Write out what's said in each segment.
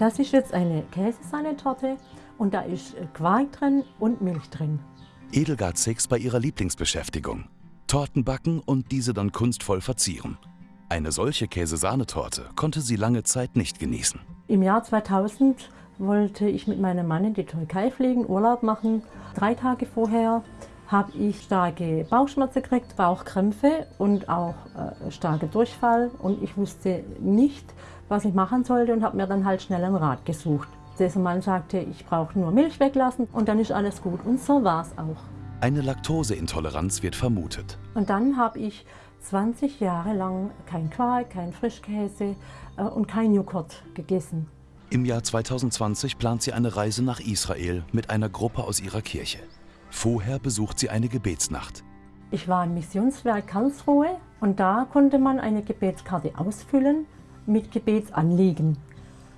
Das ist jetzt eine Käsesahnetorte und da ist Quark drin und Milch drin. Edelgard Six bei ihrer Lieblingsbeschäftigung. Torten backen und diese dann kunstvoll verzieren. Eine solche Käsesahnetorte konnte sie lange Zeit nicht genießen. Im Jahr 2000 wollte ich mit meinem Mann in die Türkei fliegen, Urlaub machen. Drei Tage vorher habe ich starke Bauchschmerzen gekriegt, Bauchkrämpfe und auch äh, starke Durchfall. Und ich wusste nicht, was ich machen sollte und habe mir dann halt schnell einen Rat gesucht. Dieser Mann sagte, ich brauche nur Milch weglassen und dann ist alles gut. Und so war es auch. Eine Laktoseintoleranz wird vermutet. Und dann habe ich 20 Jahre lang kein Quark, kein Frischkäse äh, und kein Joghurt gegessen. Im Jahr 2020 plant sie eine Reise nach Israel mit einer Gruppe aus ihrer Kirche. Vorher besucht sie eine Gebetsnacht. Ich war im Missionswerk Karlsruhe und da konnte man eine Gebetskarte ausfüllen mit Gebetsanliegen.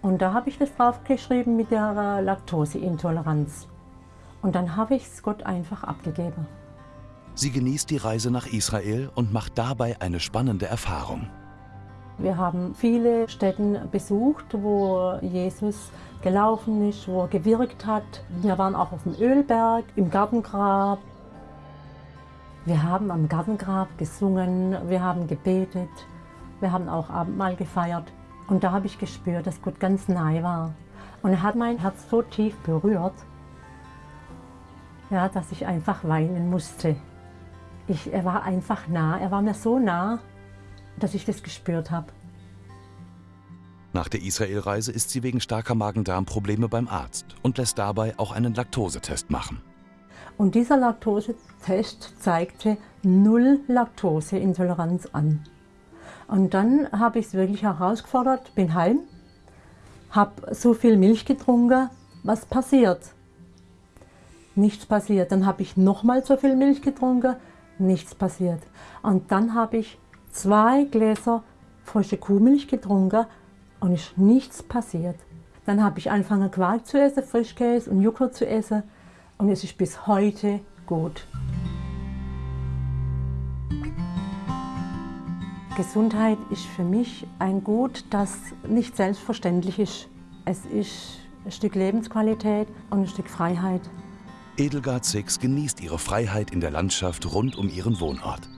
Und da habe ich das draufgeschrieben mit der Laktoseintoleranz. Und dann habe ich es Gott einfach abgegeben. Sie genießt die Reise nach Israel und macht dabei eine spannende Erfahrung. Wir haben viele Städten besucht, wo Jesus gelaufen ist, wo er gewirkt hat. Wir waren auch auf dem Ölberg, im Gartengrab. Wir haben am Gartengrab gesungen, wir haben gebetet, wir haben auch Abendmahl gefeiert. Und da habe ich gespürt, dass Gott ganz nahe war. Und er hat mein Herz so tief berührt, ja, dass ich einfach weinen musste. Ich, er war einfach nah, er war mir so nah, dass ich das gespürt habe. Nach der Israelreise ist sie wegen starker Magen-Darm-Probleme beim Arzt und lässt dabei auch einen Laktosetest machen. Und dieser Laktosetest zeigte null Laktoseintoleranz an. Und dann habe ich es wirklich herausgefordert, bin heim, habe so viel Milch getrunken, was passiert? Nichts passiert. Dann habe ich nochmal so viel Milch getrunken, nichts passiert. Und dann habe ich zwei Gläser frische Kuhmilch getrunken und ist nichts passiert. Dann habe ich angefangen Quark zu essen, Frischkäse und Joghurt zu essen und es ist bis heute gut. Gesundheit ist für mich ein Gut, das nicht selbstverständlich ist. Es ist ein Stück Lebensqualität und ein Stück Freiheit. Edelgard Six genießt ihre Freiheit in der Landschaft rund um ihren Wohnort.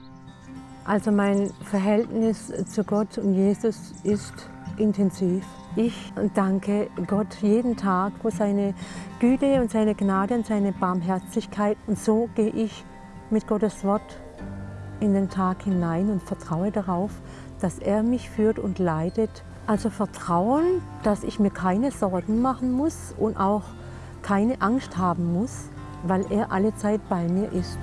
Also mein Verhältnis zu Gott und Jesus ist intensiv. Ich danke Gott jeden Tag für seine Güte und seine Gnade und seine Barmherzigkeit. Und so gehe ich mit Gottes Wort in den Tag hinein und vertraue darauf, dass er mich führt und leitet. Also Vertrauen, dass ich mir keine Sorgen machen muss und auch keine Angst haben muss, weil er alle Zeit bei mir ist.